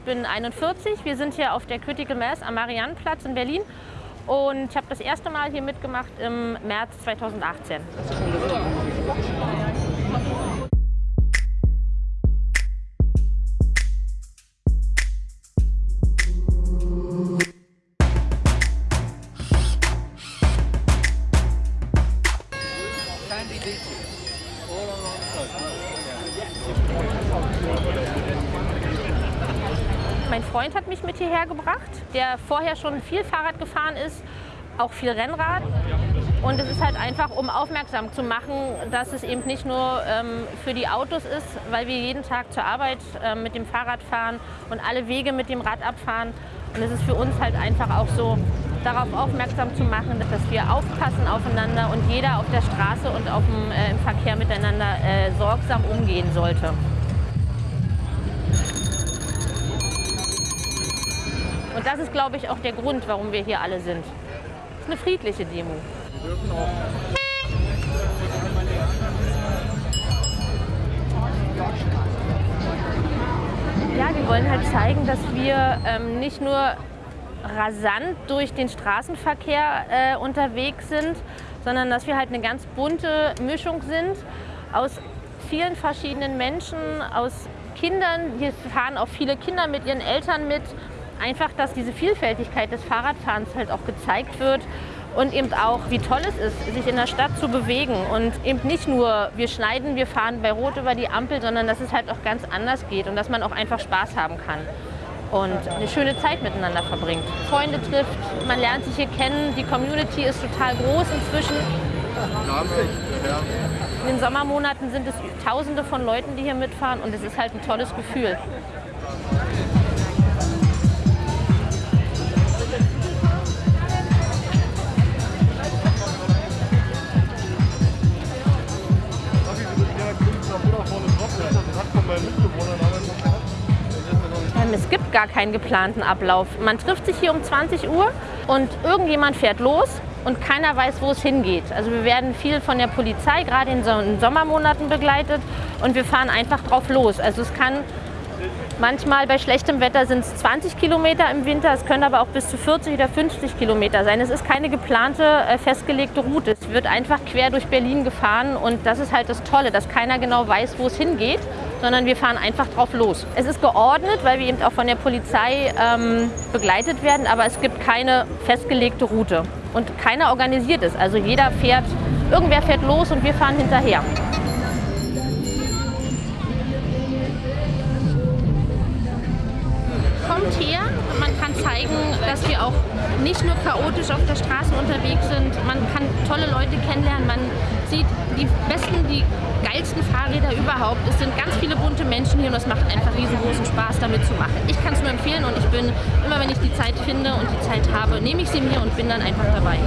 Ich bin 41. Wir sind hier auf der Critical Mass am Mariannenplatz in Berlin. Und ich habe das erste Mal hier mitgemacht im März 2018. Mein Freund hat mich mit hierher gebracht, der vorher schon viel Fahrrad gefahren ist, auch viel Rennrad. Und es ist halt einfach, um aufmerksam zu machen, dass es eben nicht nur ähm, für die Autos ist, weil wir jeden Tag zur Arbeit äh, mit dem Fahrrad fahren und alle Wege mit dem Rad abfahren. Und es ist für uns halt einfach auch so, darauf aufmerksam zu machen, dass wir aufpassen aufeinander und jeder auf der Straße und auf dem, äh, im Verkehr miteinander äh, sorgsam umgehen sollte. Und das ist, glaube ich, auch der Grund, warum wir hier alle sind. Es ist eine friedliche Demo. Wir dürfen auch Ja, wir wollen halt zeigen, dass wir ähm, nicht nur rasant durch den Straßenverkehr äh, unterwegs sind, sondern dass wir halt eine ganz bunte Mischung sind aus vielen verschiedenen Menschen, aus Kindern. Hier fahren auch viele Kinder mit ihren Eltern mit einfach, dass diese Vielfältigkeit des Fahrradfahrens halt auch gezeigt wird und eben auch, wie toll es ist, sich in der Stadt zu bewegen und eben nicht nur, wir schneiden, wir fahren bei Rot über die Ampel, sondern dass es halt auch ganz anders geht und dass man auch einfach Spaß haben kann und eine schöne Zeit miteinander verbringt. Freunde trifft, man lernt sich hier kennen, die Community ist total groß inzwischen. In den Sommermonaten sind es tausende von Leuten, die hier mitfahren und es ist halt ein tolles Gefühl. Es gibt gar keinen geplanten Ablauf. Man trifft sich hier um 20 Uhr und irgendjemand fährt los und keiner weiß, wo es hingeht. Also wir werden viel von der Polizei, gerade in den Sommermonaten begleitet und wir fahren einfach drauf los. Also es kann manchmal bei schlechtem Wetter sind es 20 Kilometer im Winter, es können aber auch bis zu 40 oder 50 Kilometer sein. Es ist keine geplante, äh, festgelegte Route. Es wird einfach quer durch Berlin gefahren und das ist halt das Tolle, dass keiner genau weiß, wo es hingeht sondern wir fahren einfach drauf los. Es ist geordnet, weil wir eben auch von der Polizei ähm, begleitet werden, aber es gibt keine festgelegte Route und keiner organisiert es. Also jeder fährt, irgendwer fährt los und wir fahren hinterher. Kommt her, man kann zeigen, dass wir auch nicht nur chaotisch auf der Straße unterwegs sind. Man kann tolle Leute kennenlernen, man sieht die besten, die geilsten Fahrräder überhaupt. Es sind ganz viele bunte Menschen hier und es macht einfach riesengroßen Spaß, damit zu machen. Ich kann es nur empfehlen und ich bin, immer wenn ich die Zeit finde und die Zeit habe, nehme ich sie mir und bin dann einfach dabei.